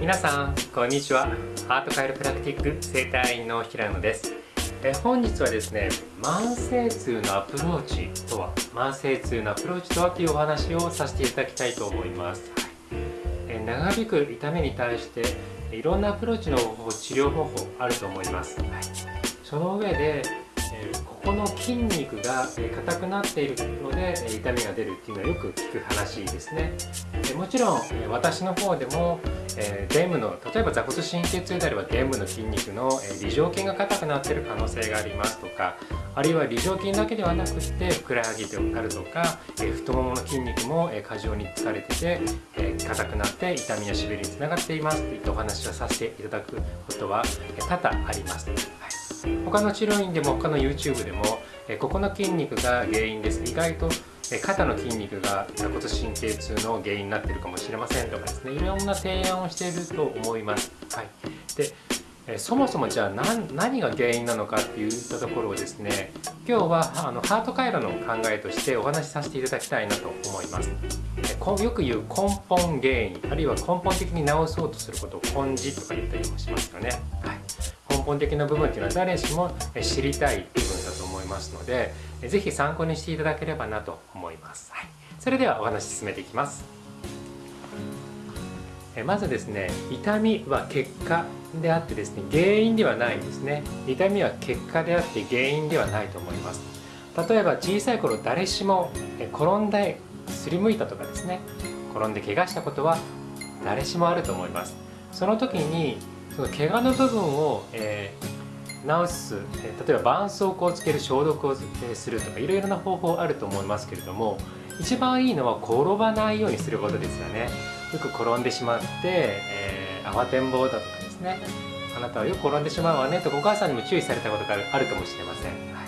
皆さんこんにちは。ハートカイロプラクティック整体院の平野です。え本日はですね慢性痛のアプローチとは慢性痛のアプローチとはというお話をさせていただきたいと思います、え長引く痛みに対していろんなアプローチの方法治療方法あると思います、はい、その上でこの筋肉が硬くなっているので痛みが出るっていうのはよく聞く話ですね。もちろん私の方でも臀部の例えば座骨神経痛であれば臀部の筋肉の梨状筋が硬くなっている可能性がありますとかあるいは梨状筋だけではなくてふくらはぎであるとか太ももの筋肉も過剰に疲れてて硬くなって痛みやしびれにつながっていますといったお話をさせていただくことは多々あります、はい他の治療院でも他の YouTube でもここの筋肉が原因です。意外と肩の筋肉が座骨神経痛の原因になってるかもしれませんとかですね。いろんな提案をしていると思います。はい、でそもそもじゃあ何が原因なのかっていったところをですね今日はあのハート回路の考えとしてお話しさせていただきたいなと思います。よく言う根本原因あるいは根本的に治そうとすることを根治とか言ったりもしますよね、はい、根本的な部分っていうのは誰しも知りたい部分だと思いますので是非参考にしていただければなと思います、はい、それではお話進めていきます。まずですね痛みは結果であってですね原因ではないんですね。痛みは結果であって原因ではないと思います。例えば小さい頃誰しも転んで、すりむいたとかですね。転んで怪我したことは誰しもあると思います。その時にその怪我の部分を、えー、治す、え例えば絆創膏をつける消毒をえするとかいろいろな方法あると思いますけれども一番いいのは転ばないようにすることですよね。よく転んでしまって、えー、慌てんぼうだとかですね。あなたはよく転んでしまうわねとお母さんにも注意されたことがあるかもしれません、は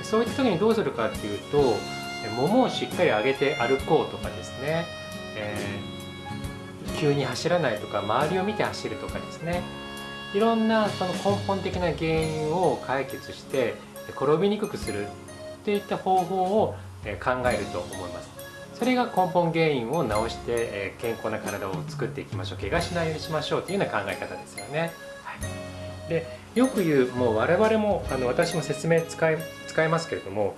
い、そういった時にどうするかっていうとももをしっかり上げて歩こうとかですね、えー、急に走らないとか周りを見て走るとかですね。いろんなその根本的な原因を解決して転びにくくするっていった方法を考えると思います。それが根本原因を治して健康な体を作っていきましょう。怪我しないようにしましょうというような考え方ですよね、はい、でよく言うもう我々もあの私も説明使い使いますけれども、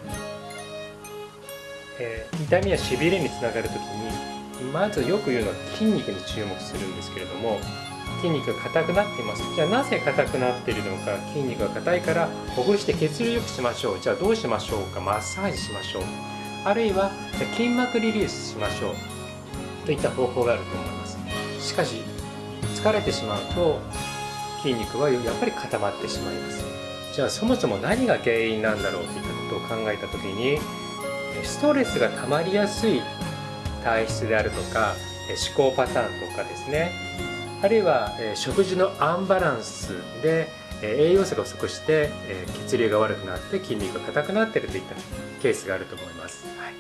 えー、痛みやしびれにつながる時にまずよく言うのは筋肉に注目するんですけれども筋肉が硬くなっています。じゃあなぜ硬くなっているのか筋肉が硬いからほぐして血流良くしましょう。じゃあどうしましょうか？マッサージしましょう。あるいは筋膜リリースしましょう。といった方法があると思います。しかし疲れてしまうと筋肉はやっぱり固まってしまいます。じゃあそもそも何が原因なんだろうといったことを考えた時にストレスが溜まりやすい体質であるとか思考パターンとかですね。あるいは、え食事のアンバランスで、え栄養素が不足して、え血流が悪くなって筋肉が硬くなっているといったケースがあると思います。はい、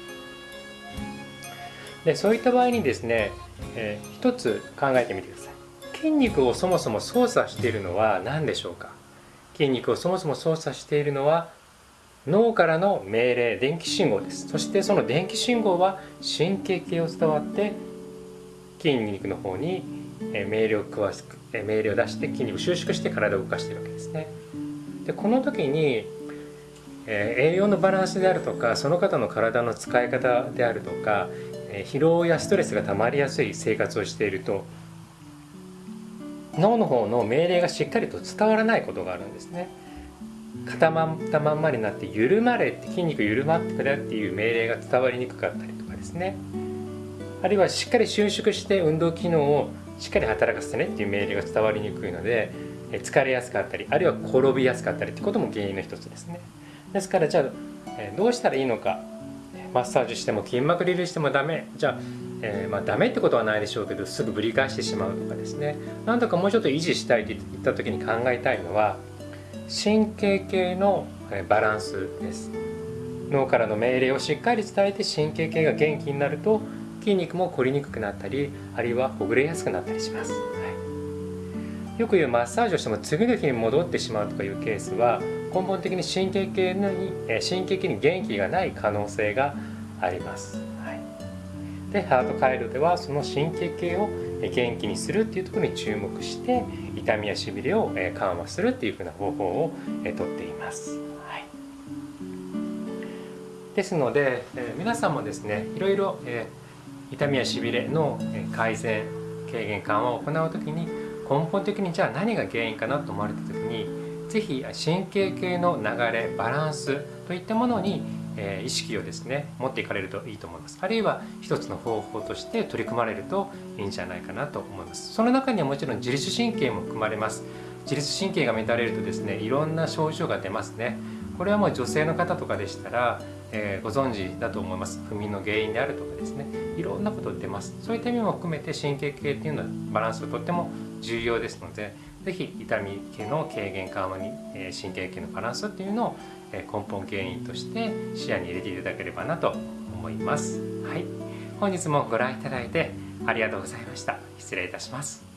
でそういった場合にですね、えー、一つ考えてみてください。筋肉をそもそも操作しているのは何でしょうか？筋肉をそもそも操作しているのは脳からの命令電気信号ですそしてその電気信号は神経系を伝わって筋肉の方に命令を詳しく命令を出して筋肉を収縮して体を動かしているわけですね。でこの時に、え栄養のバランスであるとかその方の体の使い方であるとか、え疲労やストレスが溜まりやすい生活をしていると脳の方の命令がしっかりと伝わらないことがあるんですね。固まったまんまになって緩まれって筋肉緩まってくれっていう命令が伝わりにくかったりとかですねあるいはしっかり収縮して運動機能をしっかり働かせてねっていう命令が伝わりにくいので疲れやすかったりあるいは転びやすかったりってことも原因の一つですね。ですからじゃあどうしたらいいのか。マッサージしても筋膜リリーしてもダメ。じゃあ、えー、まあダメってことはないでしょうけどすぐぶり返してしまうとかですね。なんとかもうちょっと維持したいって言った時に考えたいのは神経系のバランスです。脳からの命令をしっかり伝えて神経系が元気になると筋肉も凝りにくくなったりあるいはほぐれやすくなったりします、はい、よく言うマッサージをしても次の日に戻ってしまうとかいうケースは根本的に神経系に神経系に元気がない可能性があります、はい、でハート回路ではその神経系を元気にするっていうところに注目して痛みやしびれを緩和するっていうふうな方法をとっています。ですので皆さんもですねいろいろ痛みやしびれの改善軽減緩和を行う時に根本的にじゃあ何が原因かなと思われた時に是非神経系の流れバランスといったものに意識をですね持っていかれるといいと思います。あるいは一つの方法として取り組まれるといいんじゃないかなと思います。その中にはもちろん自律神経も含まれます。自律神経が乱れるとですねいろんな症状が出ますね。これはもう女性の方とかでしたら、えー、ご存知だと思います不眠の原因であるとかですねいろんなこと出ますそういった意味も含めて神経系っていうのはバランスがとっても重要ですので是非痛み系の軽減緩和に、えー、神経系のバランスっていうのをえ根本原因として視野に入れていただければなと思います。はい、本日もご覧いただいてありがとうございました。失礼いたします。